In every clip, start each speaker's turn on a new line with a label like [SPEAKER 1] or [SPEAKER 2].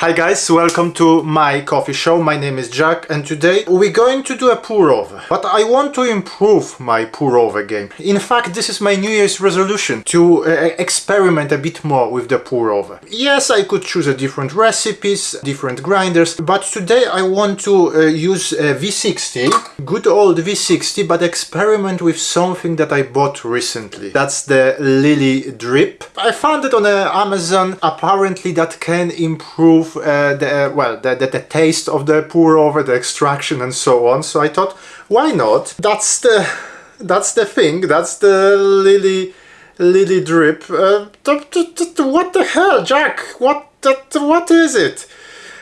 [SPEAKER 1] Hi guys, welcome to my coffee show. My name is Jack and today we're going to do a pour over. But I want to improve my pour over game. In fact, this is my New Year's resolution to uh, experiment a bit more with the pour over. Yes, I could choose a different recipes, different grinders, but today I want to uh, use a V60, good old V60, but experiment with something that I bought recently. That's the Lily Drip. I found it on uh, Amazon. Apparently that can improve uh, the uh, well the, the, the, taste of the pour over, the extraction and so on. So I thought, why not? That's the that's the thing. That's the Lily Lily drip. Uh, what the hell, Jack? What what is it?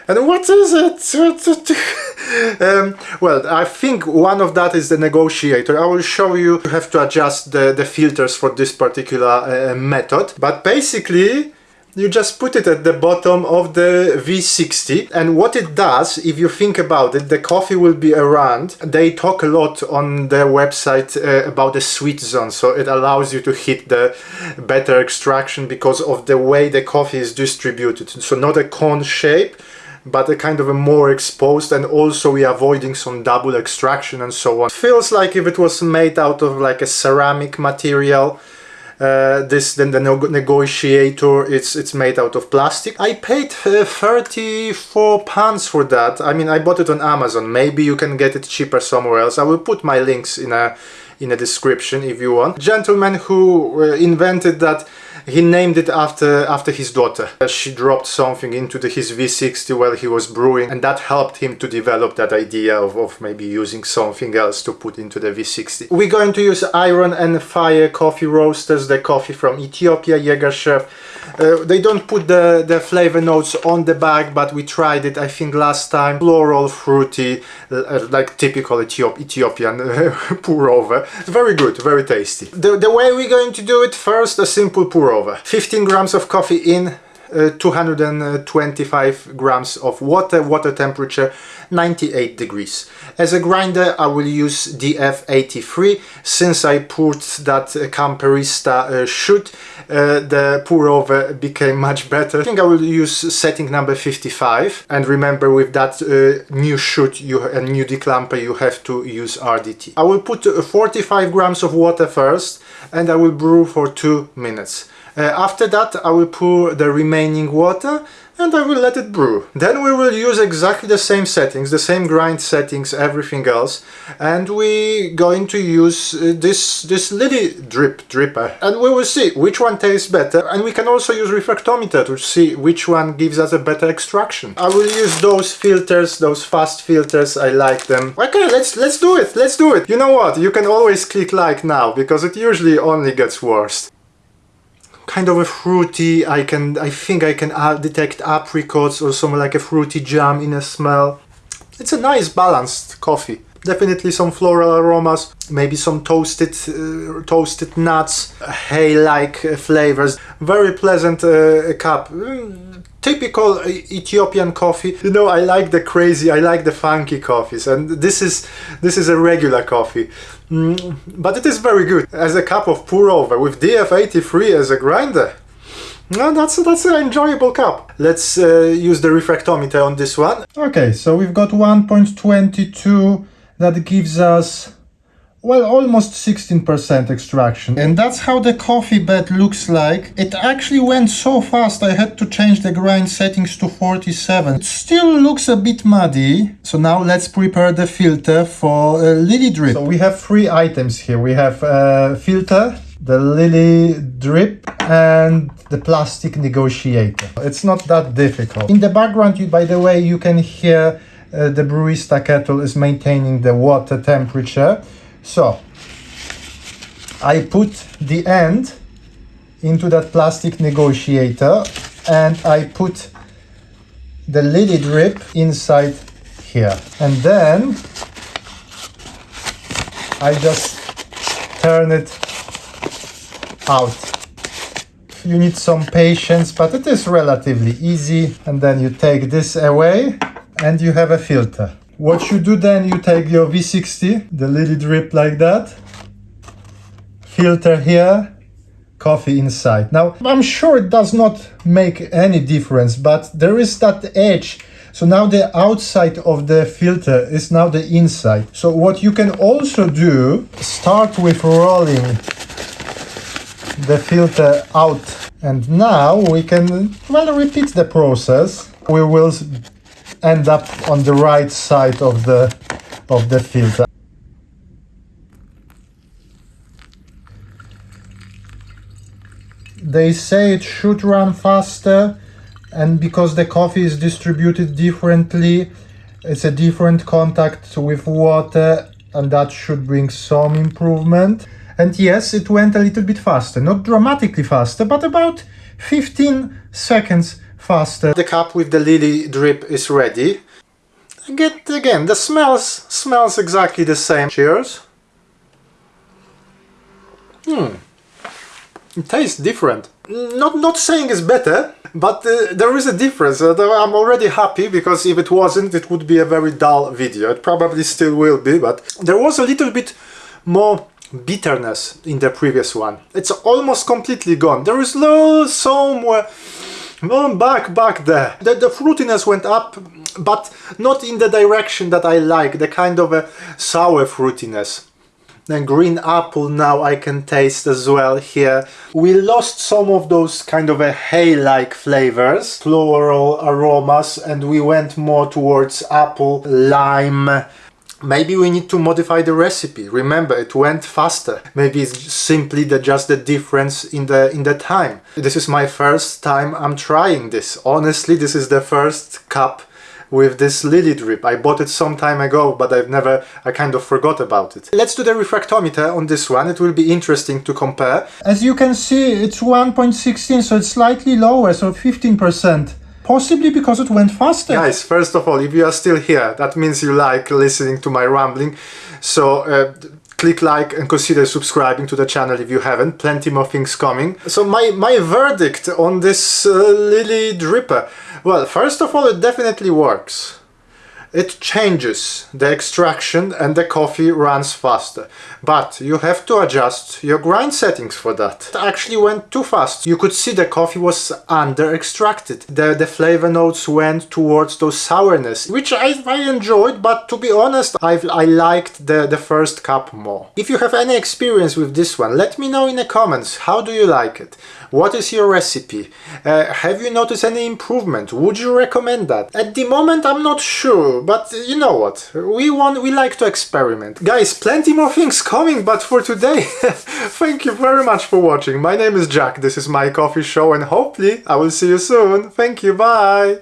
[SPEAKER 1] And what is it? um, well, I think one of that is the negotiator. I will show you. You have to adjust the, the filters for this particular uh, method. But basically, you just put it at the bottom of the V60 and what it does if you think about it the coffee will be around they talk a lot on their website uh, about the sweet zone so it allows you to hit the better extraction because of the way the coffee is distributed so not a cone shape but a kind of a more exposed and also we are avoiding some double extraction and so on. Feels like if it was made out of like a ceramic material uh, this then the negotiator it's it's made out of plastic. I paid uh, 34 pounds for that. I mean i bought it on amazon. Maybe you can get it cheaper somewhere else. I will put my links in a in a description if you want. Gentleman who uh, invented that he named it after after his daughter. She dropped something into the, his V60 while he was brewing and that helped him to develop that idea of, of maybe using something else to put into the V60. We're going to use iron and fire coffee roasters, the coffee from Ethiopia, Yirgacheffe. Uh, they don't put the, the flavor notes on the bag, but we tried it, I think, last time. Floral, fruity, uh, like typical Ethiop Ethiopian uh, pour over. Very good, very tasty. The, the way we're going to do it, first a simple pour over. 15 grams of coffee in, uh, 225 grams of water, water temperature 98 degrees. As a grinder I will use DF83 since I put that Camperista uh, shoot uh, the pour over became much better. I think I will use setting number 55 and remember with that uh, new shoot you a new declumper you have to use RDT. I will put uh, 45 grams of water first and I will brew for two minutes. Uh, after that I will pour the remaining water and I will let it brew. Then we will use exactly the same settings, the same grind settings, everything else, and we going to use uh, this this Lily drip dripper, and we will see which one tastes better, and we can also use refractometer to see which one gives us a better extraction. I will use those filters, those fast filters, I like them. Okay, let's let's do it, let's do it. You know what, you can always click like now, because it usually only gets worse kind of a fruity, I can, I think I can detect apricots or some like a fruity jam in a smell. It's a nice balanced coffee. Definitely some floral aromas, maybe some toasted uh, toasted nuts, hay-like uh, flavors. Very pleasant uh, cup. Typical Ethiopian coffee. You know, I like the crazy, I like the funky coffees, and this is this is a regular coffee. Mm, but it is very good as a cup of pour over with DF83 as a grinder. No, that's that's an enjoyable cup. Let's uh, use the refractometer on this one. Okay, so we've got 1.22 that gives us well, almost 16% extraction. And that's how the coffee bed looks like. It actually went so fast I had to change the grind settings to 47. It still looks a bit muddy. So now let's prepare the filter for a Lily Drip. So we have three items here. We have a filter, the Lily Drip and the plastic negotiator. It's not that difficult. In the background, you, by the way, you can hear uh, the Brewista kettle is maintaining the water temperature. So I put the end into that plastic negotiator and I put the Lily drip inside here. And then I just turn it out. You need some patience but it is relatively easy. And then you take this away and you have a filter what you do then, you take your V60, the Lily drip like that, filter here, coffee inside. Now, I'm sure it does not make any difference, but there is that edge. So now the outside of the filter is now the inside. So what you can also do, start with rolling the filter out. And now we can, well, repeat the process. We will end up on the right side of the, of the filter. They say it should run faster and because the coffee is distributed differently, it's a different contact with water and that should bring some improvement. And yes, it went a little bit faster, not dramatically faster, but about 15 seconds faster. The cup with the lily drip is ready. Again, again, the smells smells exactly the same. Cheers. Hmm. It tastes different. Not not saying it's better, but uh, there is a difference. I'm already happy because if it wasn't, it would be a very dull video. It probably still will be, but there was a little bit more bitterness in the previous one. It's almost completely gone. There is no somewhere well, back back there. The, the fruitiness went up, but not in the direction that I like, the kind of a sour fruitiness. And green apple now I can taste as well here. We lost some of those kind of a hay-like flavors, floral aromas, and we went more towards apple, lime, Maybe we need to modify the recipe. Remember, it went faster. Maybe it's simply the, just the difference in the in the time. This is my first time I'm trying this. Honestly, this is the first cup with this lily drip. I bought it some time ago, but I've never, I kind of forgot about it. Let's do the refractometer on this one. It will be interesting to compare. As you can see, it's 1.16, so it's slightly lower, so 15%. Possibly because it went faster. Guys, first of all, if you are still here, that means you like listening to my rambling. So uh, click like and consider subscribing to the channel if you haven't. Plenty more things coming. So my, my verdict on this uh, Lily Dripper. Well, first of all, it definitely works it changes the extraction and the coffee runs faster. But you have to adjust your grind settings for that. It actually went too fast. You could see the coffee was under extracted. The, the flavor notes went towards those sourness, which I, I enjoyed, but to be honest, i I liked the, the first cup more. If you have any experience with this one, let me know in the comments. How do you like it? What is your recipe? Uh, have you noticed any improvement? Would you recommend that? At the moment, I'm not sure but you know what, we want, we like to experiment. Guys, plenty more things coming, but for today, thank you very much for watching. My name is Jack, this is my coffee show, and hopefully I will see you soon. Thank you, bye!